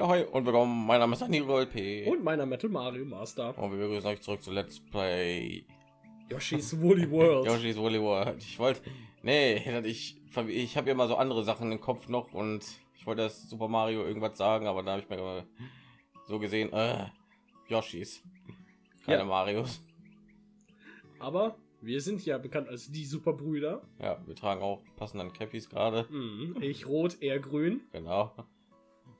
Ja, hi und willkommen. Mein Name ist Anil P. Und meiner Metal Mario Master. Und wir begrüßen euch zurück zu Let's Play Yoshi's Woolly World. Yoshi's Woolly World. Ich wollte, nee, ich, ich habe ja mal so andere Sachen im Kopf noch und ich wollte das Super Mario irgendwas sagen, aber da habe ich mir so gesehen, äh, Yoshis, keine ja. Marios. Aber wir sind ja bekannt als die Superbrüder. Ja, wir tragen auch passenden Cappies gerade. Mhm. Ich rot, er grün. Genau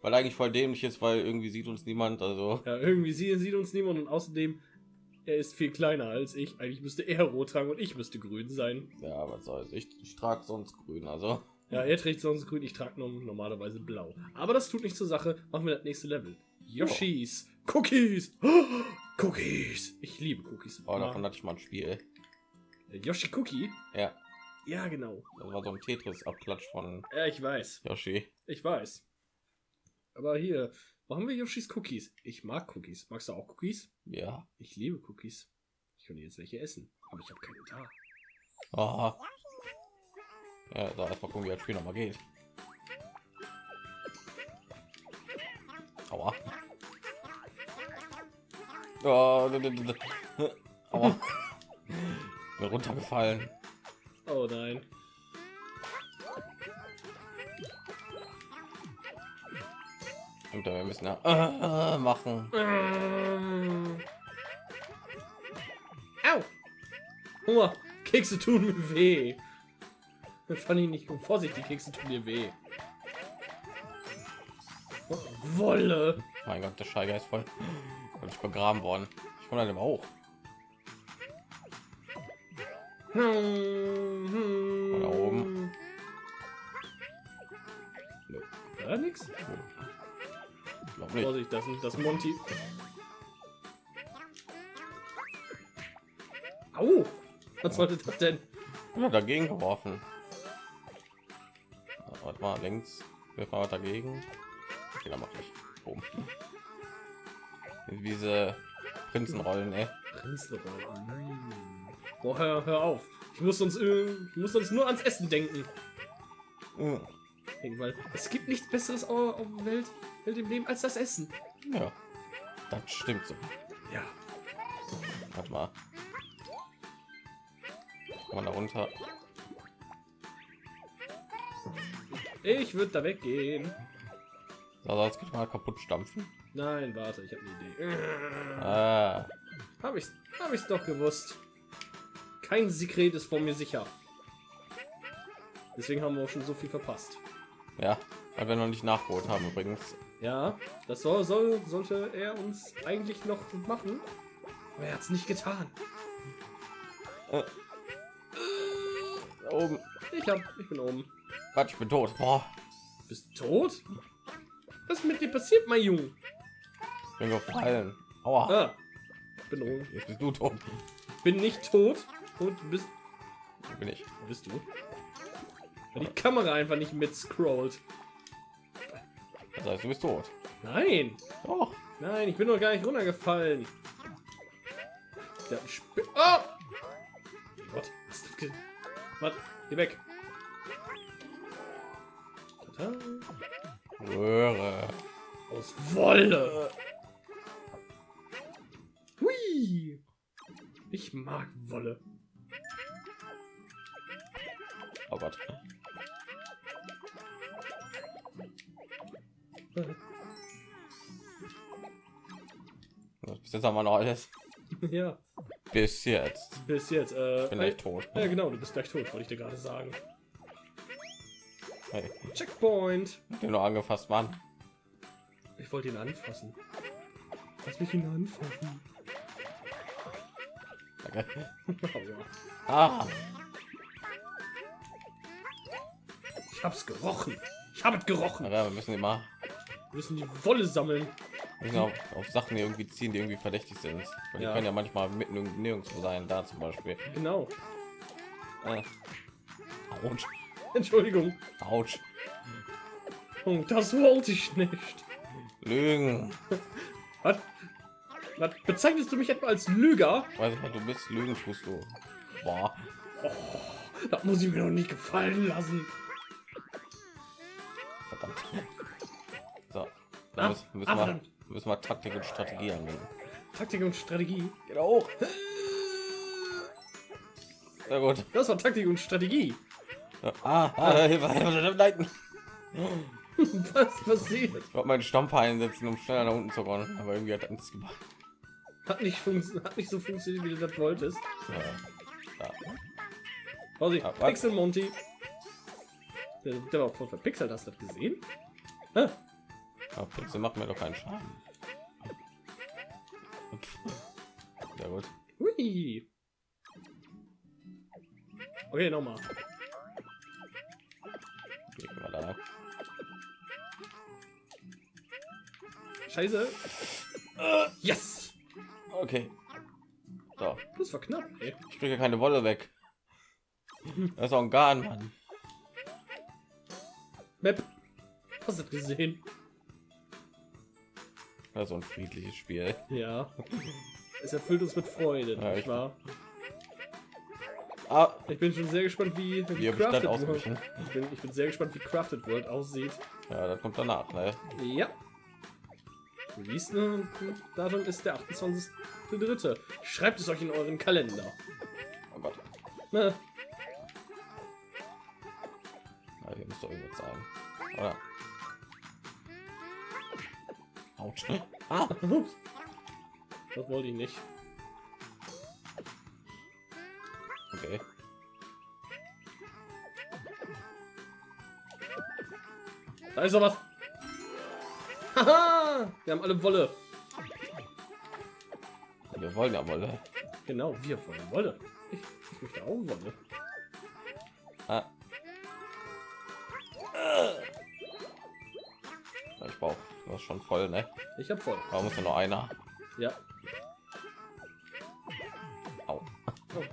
weil eigentlich voll dämlich ist, weil irgendwie sieht uns niemand. Also ja, irgendwie sieht, sieht uns niemand und außerdem er ist viel kleiner als ich. Eigentlich müsste er rot tragen und ich müsste grün sein. Ja, was soll's. Ich, ich trage sonst grün, also. Ja, er trägt sonst grün, ich trage normalerweise blau. Aber das tut nicht zur Sache. Machen wir das nächste Level. Yoshis. Oh. Cookies. Cookies. Ich liebe Cookies. Oh, davon hatte ich mal ein Spiel. Yoshi Cookie? Ja. Ja, genau. Das war so ein Tetris-Abklatsch von. Ja, ich weiß. Yoshi. Ich weiß. Aber hier, machen wir Yoshis Cookies. Ich mag Cookies. Magst du auch Cookies? Ja. Ich liebe Cookies. Ich könnte jetzt welche essen, aber ich habe keine da. Aha. Ja, da erstmal gucken, wie das Spiel noch mal geht. Aua. Oh, Aua. Bin runtergefallen. Oh nein. Und wir müssen ja äh, machen. Au! Hunger. Kekse tun mir weh. Das fand ich nicht gut. Vorsicht, die Kekse tun mir weh. Wolle. Mein Gott, der Scheiger ist voll. Ich begraben worden. Ich komme dann auch. Hm, da oben. Ja, nix. Nicht. Vorsicht, das ist das Monty. Au! Was sollte das denn? Ja, dagegen geworfen. Warte mal, links. Wir fahren dagegen. Okay, mache ich. Boom. Diese Prinzenrollen, ey. Prinzenrollen. Boah, hör, hör auf. Ich muss uns, ich muss uns nur ans Essen denken. Mhm. Weil es gibt nichts Besseres auf der Welt Welt im Leben als das Essen. Ja, das stimmt so. Ja. Warte mal. Kann man da runter? Ich würde da weggehen. Also jetzt geht mal kaputt stampfen. Nein, warte, ich habe eine Idee. Ah. Habe ich, habe ich doch gewusst. Kein Sekret ist vor mir sicher. Deswegen haben wir auch schon so viel verpasst. Ja, weil wir noch nicht nachgeholt haben übrigens. Ja, das soll, soll, sollte er uns eigentlich noch machen. Aber er hat es nicht getan. Äh. Oben. Ich hab, ich bin oben. Quatsch, ich bin tot. Boah. Bist tot? Was ist mit dir passiert, mein Junge? Ich bin gefallen. Aua. Ah, bin oben. Jetzt bist du tot. Bin nicht tot. Und bist. Bin ich? Bist du? Weil die Kamera einfach nicht mit scrollt. Das heißt, du bist tot. Nein. Doch. Nein, ich bin noch gar nicht runtergefallen. Der oh! Gott, was ist das? Geh weg. Röhre. Aus Wolle. Hui. Ich mag Wolle. Oh Gott. Bis jetzt haben wir noch alles. Ja. Bis jetzt. Bis jetzt. Äh, ich bin gleich tot. Ja, genau, du bist gleich tot, wollte ich dir gerade sagen. Hey. Checkpoint. Den nur angefasst, Mann. Ich wollte ihn anfassen. Lass mich ihn anfassen. Okay. ah. Ich hab's gerochen. Ich habe es gerochen. Ja, wir müssen immer müssen die Wolle sammeln. Auf, auf, Sachen, die irgendwie ziehen, die irgendwie verdächtig sind. Weil ja. Die können ja manchmal mitten nirgendwo sein, da zum Beispiel. Genau. Äh. Autsch. Entschuldigung. Autsch. Und das wollte ich nicht. Lügen. Was? Was bezeichnest du mich etwa als Lüger? Weiß ich, du bist Lügen tust du. Boah. Oh, das muss ich mir noch nicht gefallen lassen. Da Ah, müssen, müssen, ah, wir, müssen wir Taktik und Strategie anwenden. Taktik und Strategie. Hoch. Ja gut. Das war Taktik und Strategie. Ja, Ah, ah, Hilfe, Hilfe, leiten. Was passiert? Ich wollte meinen Stampfer einsetzen, um schneller nach unten zu rollen, aber irgendwie hat nichts gemacht. Hat nicht, hat nicht so funktioniert, wie du das wolltest. Ja. Ja. Vorsicht, Ah? Pixel Monty. Der, der war voll verpixelt, hast du das gesehen? Ah, Aber Pixel macht mir doch keinen Schaden. Sehr gut. hui. Okay, nochmal. Scheiße. Yes! Okay. So, Das war knapp, ey. ich kriege keine Wolle weg. Das ist auch ein Garn, Mann. Map. Hast du gesehen? Das ist so ein friedliches Spiel. Ja. Es erfüllt uns mit Freude, Ja, nicht ich- wahr? Ah, Ich bin schon sehr gespannt, wie, wie wie Crafted World. Ich bin, ich bin sehr gespannt, wie Crafted World aussieht. Ja, das kommt danach, ne? Ja. Release-Datum ist der 28.3. Schreibt es euch in euren Kalender. Oh Gott. Na, Ah. Das wollte ich nicht. okay. Da ist doch was. Haha! Wir haben alle Wolle. Wir wollen ja Wolle. Genau, wir wollen Wolle. Ich, ich möchte auch Wolle. Das ist schon voll, ne? Ich hab voll. Da muss ja noch einer. Ja. Au. Oh.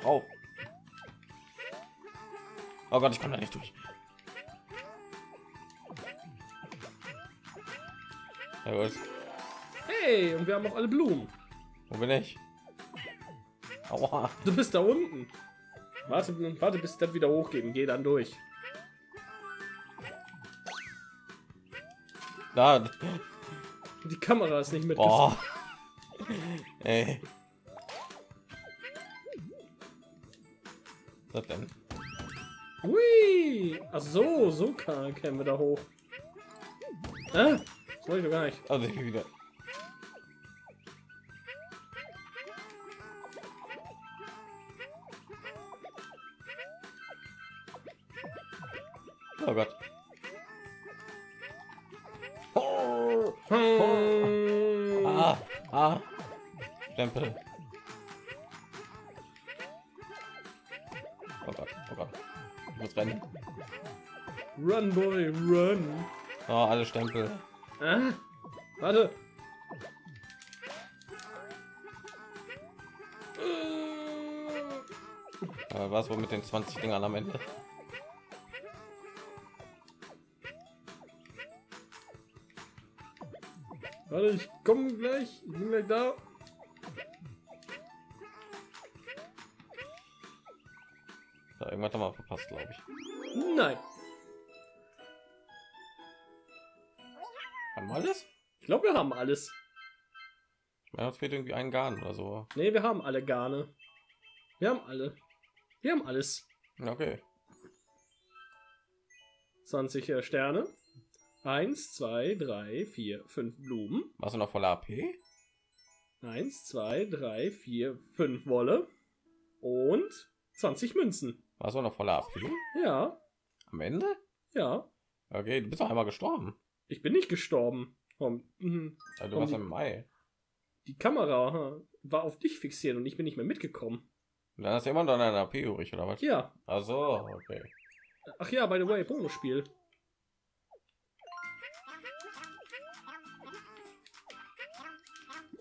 Brauch. Oh Gott, ich komme da nicht durch. Ja, gut. Hey, und wir haben auch alle Blumen. Wo bin ich? Aua. Du bist da unten. Warte, warte bis das wieder hochgeht und geh dann durch. Da. Die Kamera ist nicht mit. Ey. Was denn? Hui! Ach so, so kann, kämen wir da hoch. Ah, das wollte ich doch gar nicht. Also wieder. Oh Gott. Ah, ah. Stempel. Oh Gott, oh Gott. Ich muss rennen. Run, boy, run. Oh, alle Stempel. Ah, warte. Aber was wohl mit den 20 Dingern am Ende? Warte, ich komme gleich. Ich bin gleich da. Da irgendwas haben wir verpasst, glaube ich. Nein. Haben wir alles? Ich glaube, wir haben alles. Meine, uns fehlt irgendwie ein Garn oder so. Ne, wir haben alle Garne. Wir haben alle. Wir haben alles. Ja, Okay. 20 äh, Sterne. 1, 2, 3, 4, 5 Blumen. Warst du noch voller AP? 1, 2, 3, 4, 5 Wolle. Und 20 Münzen. Warst du noch voller AP? Ja, Am Ende? ja. Okay, du bist doch einmal gestorben. Ich bin nicht gestorben. Komm, mhm. Ja, du warst die- im Mai. Die Kamera war auf dich fixiert und ich bin nicht mehr mitgekommen. Und dann hast du immer noch deine AP übrig, oder was? Ja. Also, okay. Ach ja, by the way, Bonusspiel.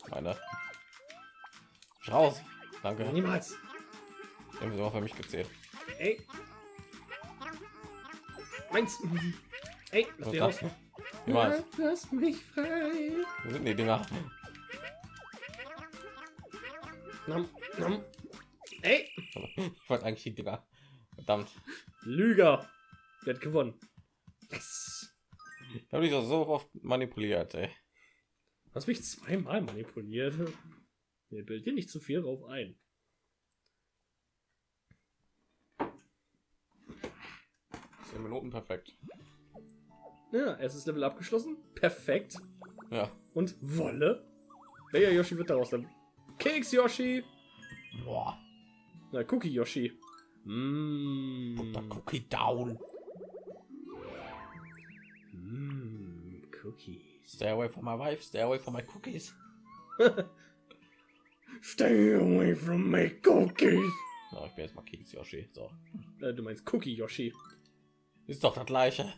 Meine. Raus. Danke. Niemals. Irgendwie auch für mich gezählt. Ey. Meins. Ey, lass raus. Niemals. Lass mich frei. Wo sind die Dinger? Nam, nam. Ey. Ich wollte eigentlich die Dinger. Verdammt. Lüger. Der hat gewonnen. Yes. Ich habe dich doch so oft manipuliert, ey. Hast mich zweimal manipuliert. Mir bildet dir nicht zu viel drauf ein. Zehn Minuten perfekt. Ja, erstes Level abgeschlossen. Perfekt. Ja. Und Wolle. Welcher Yoshi wird daraus dann? Keks Yoshi. Boah. Na, Cookie Yoshi. Mmh. Cookie down. Mmh, Cookies. Stay away from my wife. Stay away from my cookies. Stay away from my cookies. So, ich bin jetzt mal Keks Yoshi. So. Äh, du meinst Cookie Yoshi. Ist doch das gleiche.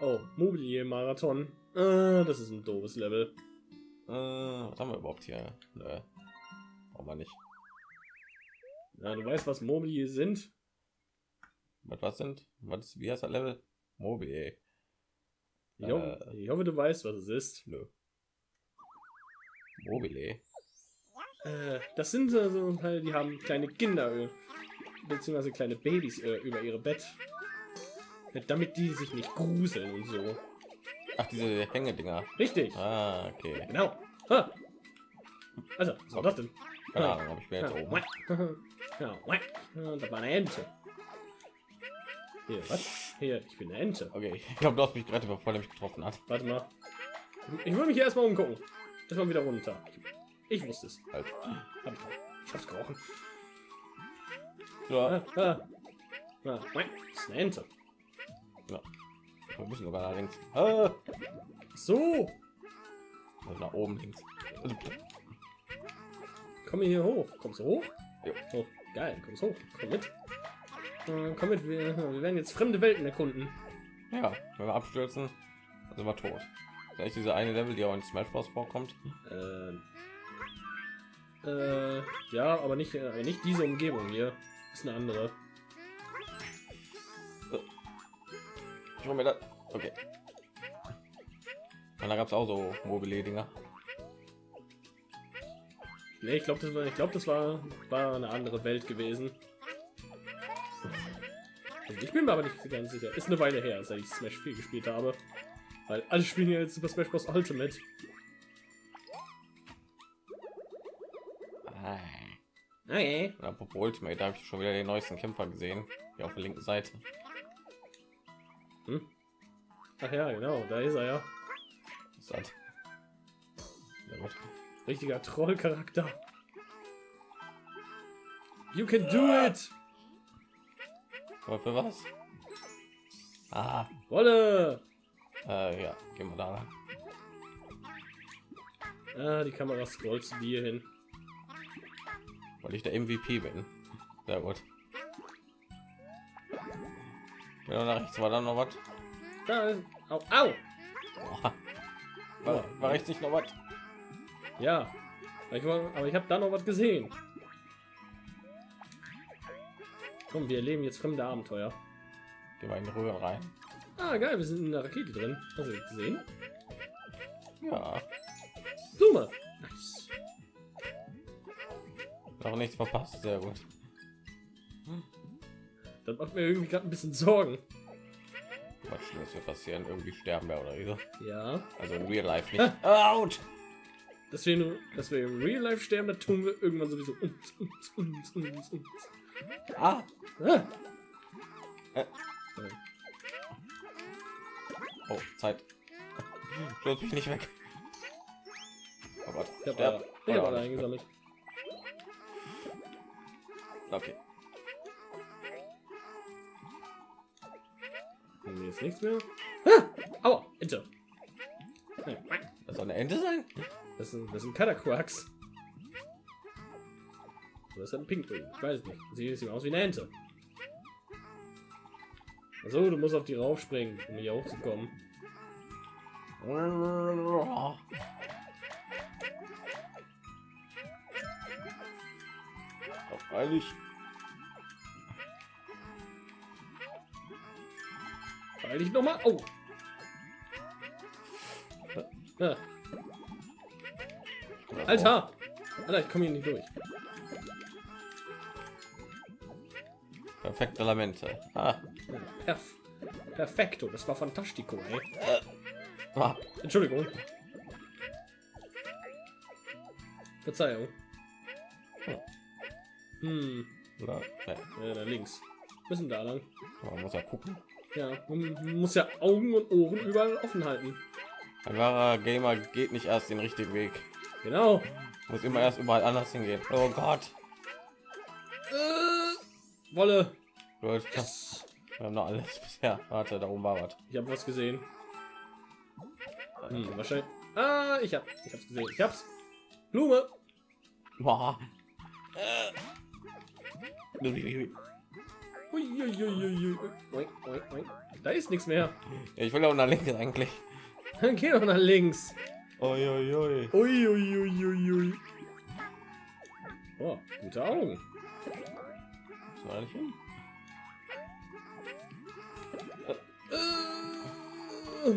Oh, Mobilier Marathon. Äh, das ist ein doofes Level. Äh, was haben wir überhaupt hier? Nö. Brauchen wir nicht. Ja, du weißt, was Mobilier sind? Was, was sind? Was ist, wie heißt das Level? Mobi. Ich, hoffe, Äh. ich hoffe, du weißt, was es ist. Nö. Mobile. Äh, das sind so so die haben kleine Kinder äh, beziehungsweise kleine Babys äh, über ihre Bett, Äh, damit die sich nicht gruseln und so. Ach, diese Hängedinger. Richtig, Ah, okay. genau. Ha. Also, was war das denn? Keine Ahnung, aber ich bin jetzt oben. Ja, das war eine Ente. Hier, was? Hier, ich bin eine Ente. Okay, ich glaube, du hast mich gerade bevor er mich getroffen hat. Warte mal. Ich will mich hier erstmal umgucken. Erstmal wieder runter. Ich wusste es. Halt. Ich, hab's gerochen. Ja, Ah, ah. Ah. Das ist eine Ente. wir müssen sogar nach links. Ah, So, also nach oben links. Also, komm hier hoch. Kommst du hoch? Jo. Oh, geil, kommst hoch. Komm mit. Äh, komm mit, wir, wir werden jetzt fremde Welten erkunden. ja, wenn wir abstürzen, sind wir tot. Vielleicht diese eine Level, die auch in Smash Bros. vorkommt. Ähm. Äh, ja, aber nicht, äh, nicht diese Umgebung hier. Ist eine andere. Ich mir das. Okay. Und da gab es auch so mobile Dinger. Nee, ich glaube, das war, ich glaube, das war, war eine andere Welt gewesen. Ich bin mir aber nicht ganz sicher. Ist eine Weile her, seit ich Smash 4 gespielt habe. Weil alle spielen ja jetzt Super Smash Bros. Ultimate. Ah. Okay. Und apropos Ultimate, da habe ich schon wieder den neuesten Kämpfer gesehen. Hier auf der linken Seite. Ach ja, genau, da ist er ja. Ist gut. Richtiger Trollcharakter. You can do it! Aber für was? Ah, Wolle! äh, ja, gehen wir da rein. Ah, die Kamera scrollt zu dir hin. weil ich der MVP bin. Sehr gut. Genau nach rechts war dann noch was. Da ist. Au, au! Boah. War, war rechts nicht noch was? Ja. Aber ich, ich habe da noch was gesehen. Komm, wir erleben jetzt fremde Abenteuer. Gehen wir in die Röhren rein. Ah, geil, wir sind in der Rakete drin. Hast du gesehen? Ja, Zoom. Nice. noch nichts verpasst. Sehr gut. Das macht mir irgendwie gerade ein bisschen Sorgen. Was Schlimmes wird passieren. Irgendwie sterben wir oder so. Ja. Also in Real Life nicht. Out! Dass wir, nur, dass wir im Real Life sterben, das tun wir irgendwann sowieso. Uns, uns, uns, uns, uns. Ah! Ah. Äh. Oh, Zeit. Stürz mich nicht weg. Oh Gott. Ich hab alle nicht. eingesammelt. Okay. Hier ist nichts mehr. Ah! Aua, Ente. Das soll eine Ente sein? Das sind, das sind Kataquarks. Oder ist das ein Pinguin? Ich weiß nicht. Sieht sieht aus wie eine Ente. Also, du musst auf die raufspringen, um hier hochzukommen. Weil ich noch mal. Oh. Alter! Alter, ich komme hier nicht durch. Perfekte Lamente. Ah. Perf Perfekto, das war fantastico, ey. Ah. Entschuldigung. Verzeihung. Hm, Oder, nee, ja, da links. Müssen da lang. man muss ja gucken. Ja, man muss ja Augen und Ohren überall offen halten. Ein wahrer Gamer geht nicht erst den richtigen Weg. Genau. Muss immer erst überall anders hingehen. Oh Gott. Wolle. Gut. Wir haben noch alles bisher. Warte, da oben war was. Ich habe was gesehen. Hm, wahrscheinlich. Ah, ich hab, ich hab's gesehen. Ich hab's. Blume. Boah. Da ist nichts mehr. Ich will auch nach links eigentlich. Dann geh doch nach links. Oi, oi, oi. Uiuiuiui. Oh, gute Augen. Hin? Äh.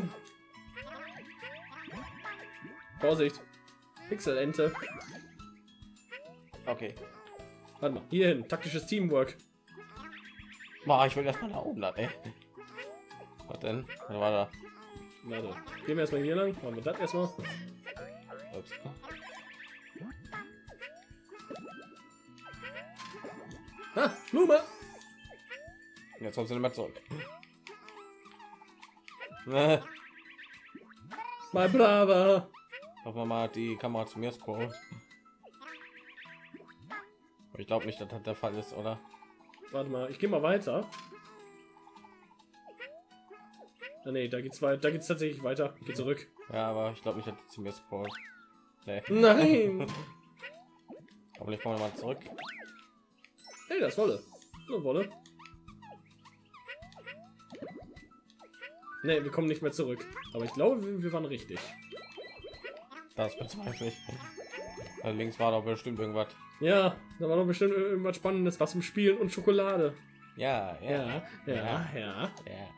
Vorsicht. Pixelente. Okay. Warte mal, hier hin. Taktisches Teamwork. Boah, ich will erstmal nach oben, ey. Was denn? Was war da? Warte. Gehen wir erstmal hier lang. Machen wir das erstmal. Ups. Blume. Jetzt kommst du nicht mehr zurück. Ne, Mein Braver. Hoffen wir mal, die Kamera zu mir scrollt. Ich glaube nicht, dass das der Fall ist, oder? Warte mal, ich gehe mal weiter. Ah, nee, da geht's weiter. Da geht's tatsächlich weiter. Geh zurück. Ja, aber ich glaube nicht, dass zu mir scrollt. Nee. Nein. Aber ich komme mal zurück. Hey, das ist Wolle. So, Wolle. Nee, wir kommen nicht mehr zurück. Aber ich glaube, wir, wir waren richtig. Das bezweifle ich. Da links war doch bestimmt irgendwas. Ja, da war doch bestimmt irgendwas Spannendes, was im Spielen und Schokolade. Ja, ja, Ja, ja, ja. ja.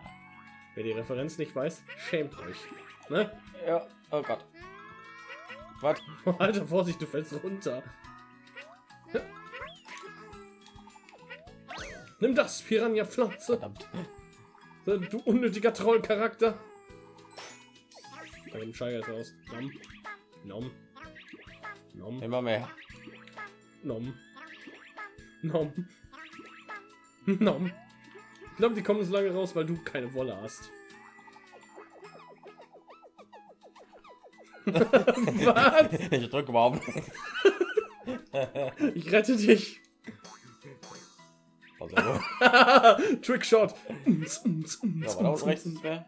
Wer die Referenz nicht weiß, schämt euch. Ne? Ja, oh Gott. Was? Alter, Vorsicht, du fällst runter. Nimm das, Piranha-Pflanze. Du unnötiger Trollcharakter. Bei dem ist raus. Nom. Nom. Nom. Immer mehr. Nom. Nom. Nom. Ich glaube, die kommen so lange raus, weil du keine Wolle hast. Was? Ich drücke überhaupt nicht. Ich rette dich. Also, Trickshot. ja, war da unten rechts nichts mehr?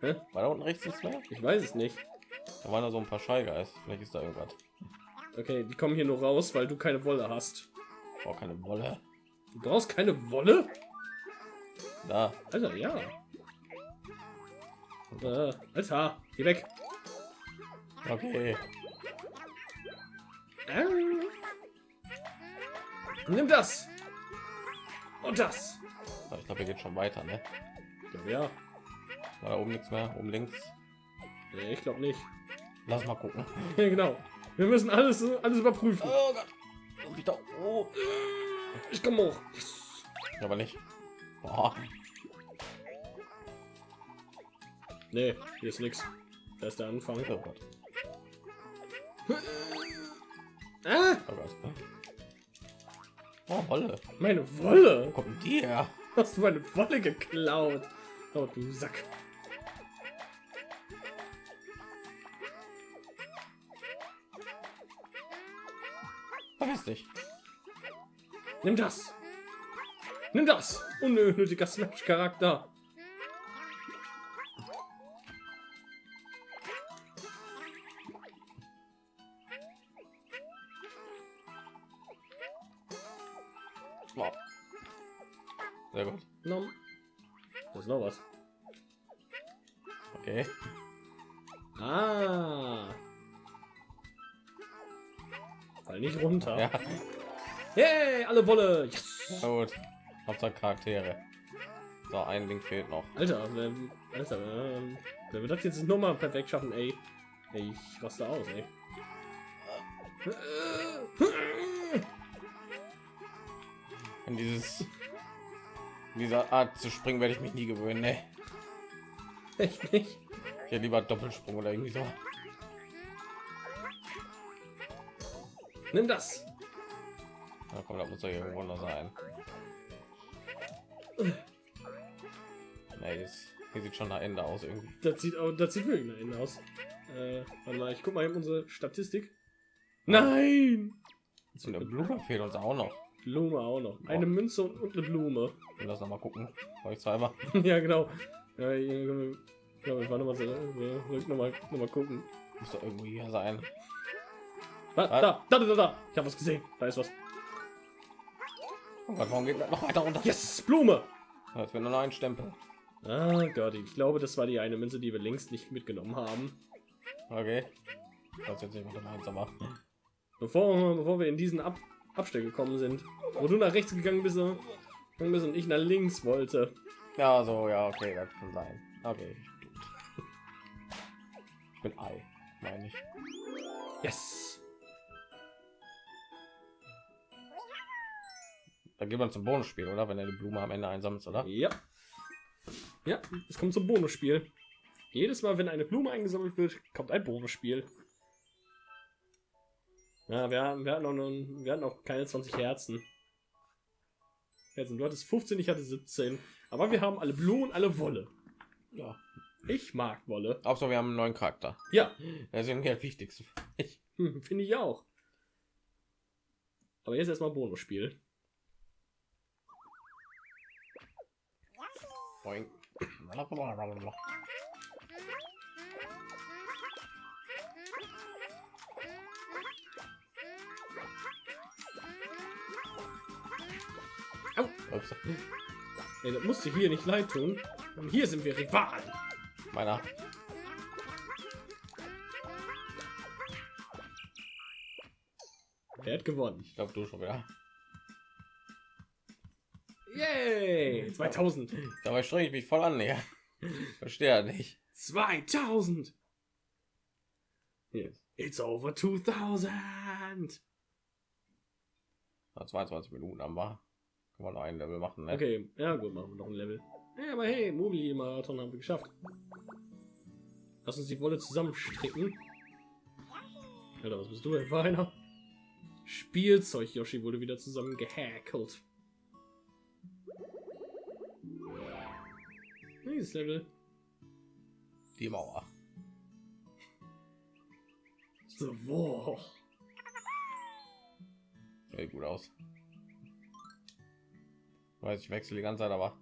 Hä? War da unten rechts nichts mehr? Ich weiß es nicht. Da waren da so ein paar Scheigeist. Vielleicht ist da irgendwas. Okay, die kommen hier nur raus, weil du keine Wolle hast. Oh, keine Wolle. Du brauchst keine Wolle? Da. Alter, ja. Äh, Alter, geh weg. Okay. Äh. Nimm das. Und das. Ich glaube, geht schon weiter, ne? Ja, ja. War da oben nichts mehr? Oben links? Nee, ich glaube nicht. Lass mal gucken. Genau. Wir müssen alles, alles überprüfen. Oh Gott. Oh. Ich komme hoch. Aber nicht. Boah. Nee, hier ist nichts. Da ist der Anfang. Oh Gott. Ah, Oh Gott. Oh, Wolle. meine Wolle. Wo kommt die her? Hast du meine Wolle geklaut? Oh, du Sack. Vergiss dich. Nimm das. Nimm das. Unnötiger Smash-Charakter. Boah. Sehr gut. Nom. Da ist noch was. Okay. Ah. Fall nicht runter. Ja. Yay, alle Wolle. Yes. Na gut. Hauptsache Charaktere. So, ein Ding fehlt noch. Alter, wer, Alter, ähm, wer wird das jetzt nochmal perfekt schaffen, ey? Ey, ich raste aus, ey. Wenn dieses Dieser Art zu springen werde ich mich nie gewöhnen. Ne? Echt nicht? Ich hätte lieber Doppelsprung oder irgendwie so. Nimm das. Na komm, da muss doch irgendwo noch sein. Nee, das hier sieht schon nach Ende aus irgendwie. Das sieht auch, das sieht wirklich nach Ende aus. Äh, warte mal, ich guck mal in unsere Statistik. Nein! So eine Blume fehlt uns auch noch. Blume auch noch. Eine Münze und, eine Blume. Ich das noch mal gucken. Ich zweimal. ja, genau. Ja, hier, ja, wir waren noch mal so, noch mal, noch mal gucken. Muss doch irgendwo hier sein. Da, da, da, da, da. Ich habe was gesehen. Da ist was. Oh Gott, warum geht noch weiter runter? Yes, Blume. Jetzt wird nur noch ein Stempel. Ah Gott, ich glaube, das war die eine Münze, die wir längst nicht mitgenommen haben. Okay. Das jetzt nicht aber Bevor, bevor wir in diesen Ab Abstell gekommen sind, wo du nach rechts gegangen bist, bist und ich nach links wollte. Ja, so, ja, okay, das kann sein. Okay. Ich bin Ei, meine ich. Yes. Da geht man zum Bonusspiel, oder? Wenn er die Blume am Ende einsammelt, oder? Ja. Ja, es kommt zum Bonusspiel. Jedes Mal, wenn eine Blume eingesammelt wird, kommt ein Bonusspiel. Ja, wir, haben, wir, hatten noch, wir hatten noch keine 20 Herzen. Herzen. Du hattest 15, ich hatte 17. Aber wir haben alle Blumen, alle Wolle. Ja, ich mag Wolle. Auch so, wir haben einen neuen Charakter. Ja. Das ist irgendwie das Wichtigste. Hm, Finde ich auch. Aber jetzt erstmal Bonusspiel. Boing. Ups. Ey, das musste hier nicht leid tun. Und hier sind wir Rivalen. Meiner. Wer hat gewonnen? Ich glaube, du schon wieder. Yay! 2000. Dabei strenge ich mich voll an, ja. Verstehe ja nicht. 2000. Yes. It's over 2000. Na, 22 Minuten haben wir. Noch ein Level machen, ne? Okay, ja gut, machen wir noch ein Level. Ja, aber hey, Mobili-Marathon haben wir geschafft. Lass uns die Wolle zusammenstricken. Alter, was bist du denn für einer? Spielzeug Yoshi wurde wieder zusammen gehackelt. Nächstes Level. Die Mauer. The Wall. Sieht gut aus. Weiß ich wechsle die ganze Zeit, aber.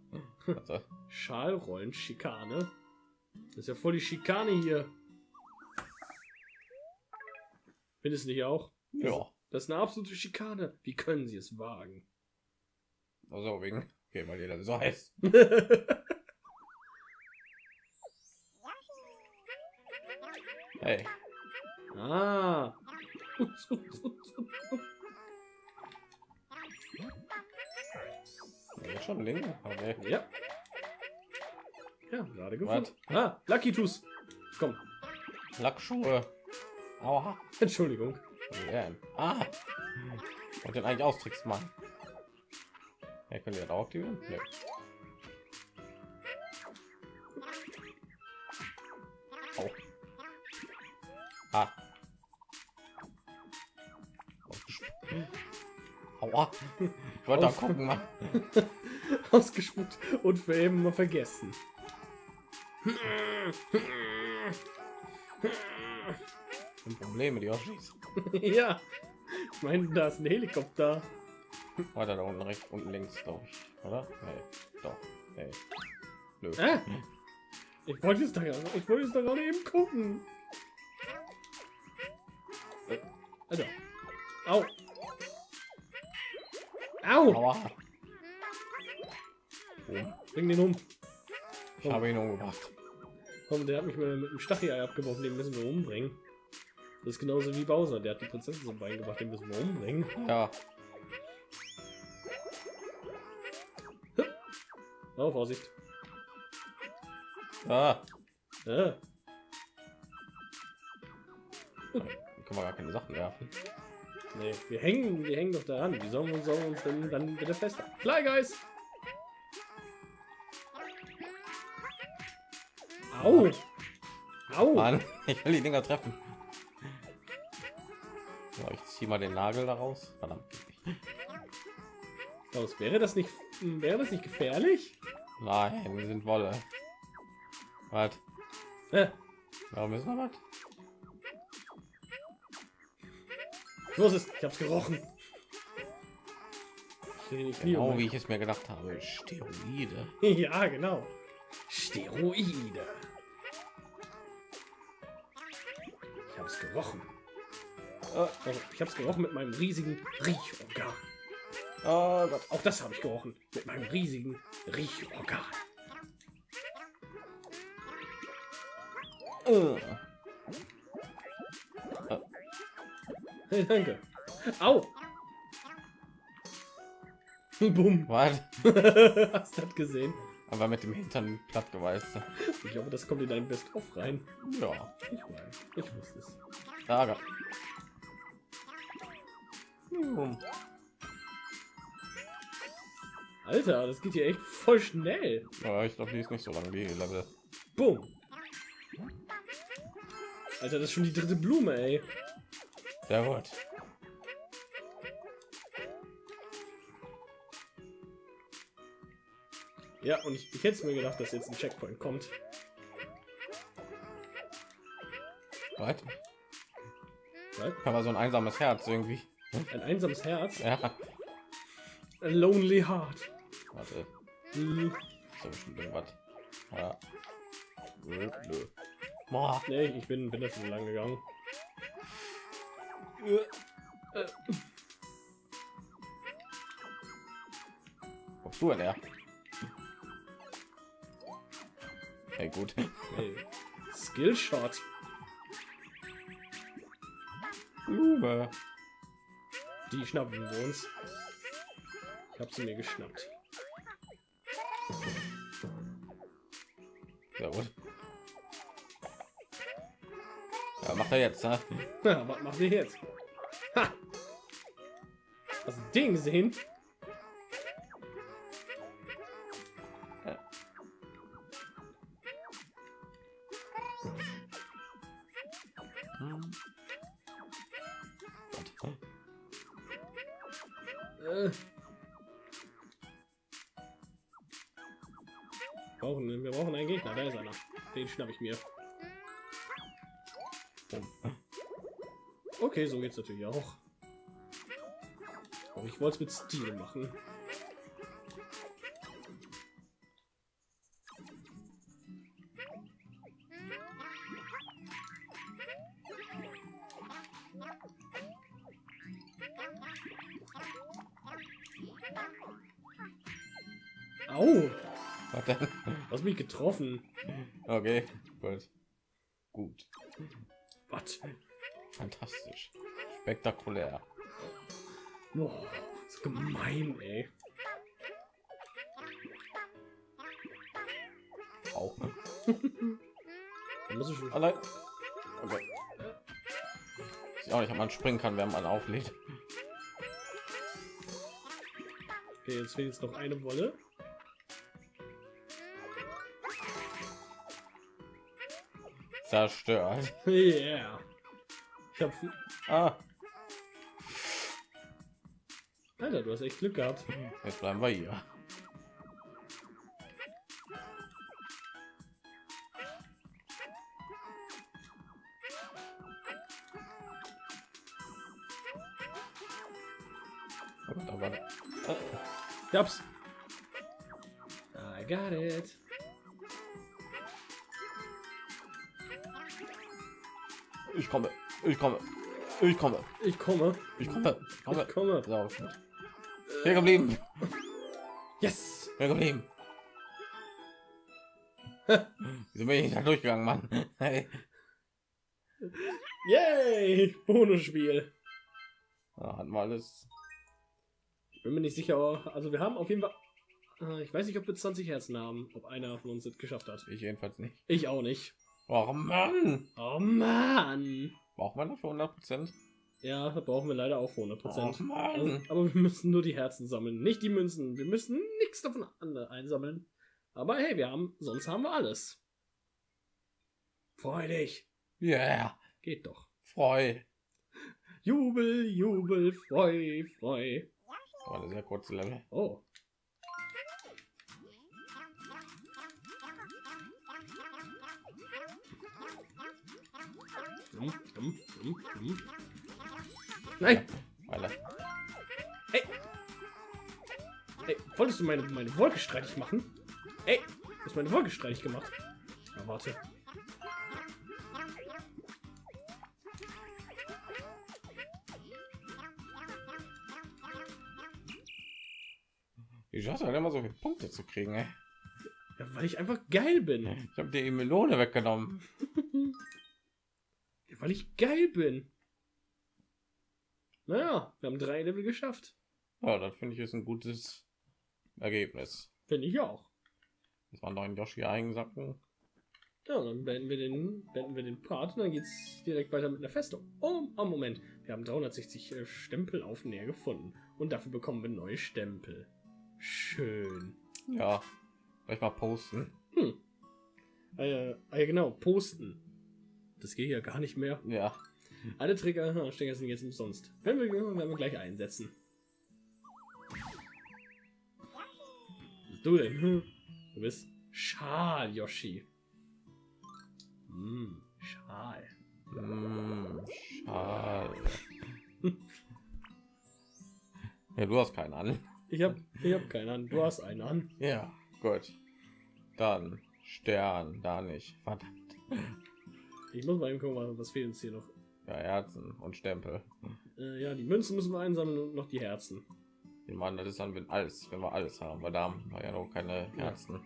Also, Schalrollen, Schikane. Das ist ja voll die Schikane hier. Findest du nicht auch? ja. Das ist eine absolute Schikane. Wie können sie es wagen? Also wegen. Okay, weil jeder so heißt. Hey. ah. Schon ein Ding. Okay. Ja. Ja, gerade gefunden. Ah, Lucky Tooth. Komm. Lackschuhe. Aua. Entschuldigung. Ja. Ah. Und den eigentlich austrickst machen. Ja, könnt ihr das auch aktivieren? Nee. Au. Ah. Aua. Ich wollte da gucken, Mann. Ausgespuckt und für eben mal vergessen. Ein Problem mit Yoshis. ja. Ich meine, da ist ein Helikopter. Weiter da unten rechts, unten links, glaube ich. Oder? Nee. Doch. Nee. Nö. Ah. Ich wollte es da ja, ich wollte es da gerade eben gucken. Äh, Also. Au. Au. Aua. Oh, Bring den um. ich habe ihn umgebracht. Komm, der hat mich mit dem Stachelei abgebrochen, den müssen wir umbringen. Das ist genauso wie Bowser, der hat die Prinzessin zum Bein gebracht, den müssen wir umbringen. Ja. Oh, Vorsicht. Ah. Ah. Hier kann man gar keine Sachen werfen. Nee, wir hängen, wir hängen doch daran. Wie sollen wir, sollen wir uns denn dann bitte festhalten? Fly Guys! Au! Au! Mann, ich will die Dinger treffen. So, ich ziehe mal den Nagel daraus. Verdammt. Was, wäre das nicht wäre das nicht gefährlich? Nein, wir sind Wolle. Was? Äh, Warum ist noch was? los ist, ich hab's gerochen. Genau wie ich es mir gedacht habe. Steroide. Ja, genau. Steroide. Hab's gerochen. Oh, Also, ich hab's gerochen mit meinem riesigen Riechorgan. oh Gott. Auch das habe ich gerochen mit meinem riesigen Riechorgan. Äh. Hey, danke. Au! Bumm. Was? Hast du das gesehen? Aber mit dem Hintern platt geweißt. Ich hoffe, das kommt in dein Best-of rein. Ja. Ich weiß. Ich wusste es. Ärger. Hm. Alter, das geht hier echt voll schnell. Ja, ich glaube, die ist nicht so lange, die Level. Bumm. Alter, das ist schon die dritte Blume, ey. Sehr gut. Ja, und ich, ich hätte mir gedacht, dass jetzt ein Checkpoint kommt. Was? Was? Aber so ein einsames Herz irgendwie. Ein einsames Herz. Ja. A lonely heart. Warte. Hm, So bestimmt irgendwas. Ja. Nö, nö. Boah. nee, ich bin, bin da schon lang gegangen. Wo bist du denn her? Hey, gut. Hey. Skillshot. Blume. Die schnappen wir uns. Ich habe sie mir geschnappt. Sehr gut. Ja, macht er jetzt, ne? Ja, was macht ihr jetzt? Ha! Hast du den gesehen? Äh. Brauchen, wir brauchen einen Gegner, da ist einer. Den schnapp ich mir. Okay, so geht's natürlich auch. Aber ich wollte es mit Stil machen. Getroffen. Okay, gut. Gut. Was? Fantastisch. Spektakulär. Boah, ist gemein, ey. Auch. Ne? Muss ich schon. Allein. Okay. Ich auch nicht, ob man springen kann, wenn man auflädt. Okay, jetzt fehlt jetzt noch eine Wolle. Zerstört. Yeah. Ich hab. Ah, Alter, du hast echt Glück gehabt. jetzt bleiben wir hier. Ich hab's. Ich komme, Ich komme. ich komme, ich komme. Ich komme. Gut. Hier geblieben, Yes. hier geblieben. Wieso bin ich da durchgegangen, Mann? Hey. Yay. Bonusspiel. Ja, hatten wir alles. Ich bin mir nicht sicher, aber- also wir haben auf jeden Fall. Äh, Ich weiß nicht, ob wir 20 Herzen haben, ob einer von uns das geschafft hat. Ich jedenfalls nicht. Ich auch nicht. Oh Mann! Oh Mann. Braucht man dafür 100 Prozent? Ja, da brauchen wir leider auch für 100 Oh Prozent. Mann! aber wir müssen nur die Herzen sammeln, nicht die Münzen. Wir müssen nichts davon einsammeln. Aber hey, wir haben, sonst haben wir alles. Freu dich. Yeah. Geht doch. Freu. Jubel, Jubel, freu, freu. War eine sehr kurze Level. Oh. Nein! Alle. Ey, wolltest du meine, meine Wolke streitig machen? Ey, hast meine Wolke streitig gemacht. Na, warte. Wie schaffst denn immer so viele Punkte zu kriegen, ey? Ja, weil ich einfach geil bin. Ich habe dir die Melone weggenommen. Weil ich geil bin. Naja, wir haben drei Level geschafft. Ja, das finde ich ist ein gutes Ergebnis. Finde ich auch. Das waren neun Yoshi einsacken. Ja, dann beenden wir den, beenden wir den Part und dann geht's direkt weiter mit einer Festung. Oh, oh Moment. Wir haben 360 äh, Stempel auf näher gefunden. Und dafür bekommen wir neue Stempel. Schön. Ja, gleich mal posten. Hm. Äh, ja, genau, posten. Das geht ja gar nicht mehr. Ja, Alle Trigger Stecker sind jetzt umsonst. Wenn wir, werden wir gleich einsetzen. Was du denn? Hm. Du bist Schal, Yoshi. Hm, Schal. mm, schade. ja, du hast keinen an. Ich hab, ich hab keinen an. Du hast einen an. Ja, gut. Dann Stern, da nicht. Verdammt. Ich muss mal eben gucken, was fehlt uns hier noch. Ja, Herzen und Stempel. Äh, ja, die Münzen müssen wir einsammeln und noch die Herzen. Ich meine, das ist dann, wenn alles, wenn wir alles haben. Weil da haben wir ja noch keine Herzen.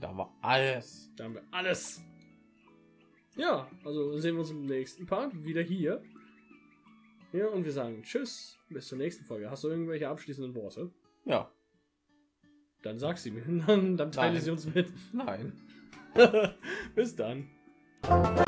Da haben wir alles. Da haben wir alles. Ja, also sehen wir uns im nächsten Part wieder hier. Ja, und wir sagen Tschüss, bis zur nächsten Folge. Hast du irgendwelche abschließenden Worte? Ja, Dann sag sie mir. Dann, dann teile Nein. sie uns mit. nein. bis dann. Bye.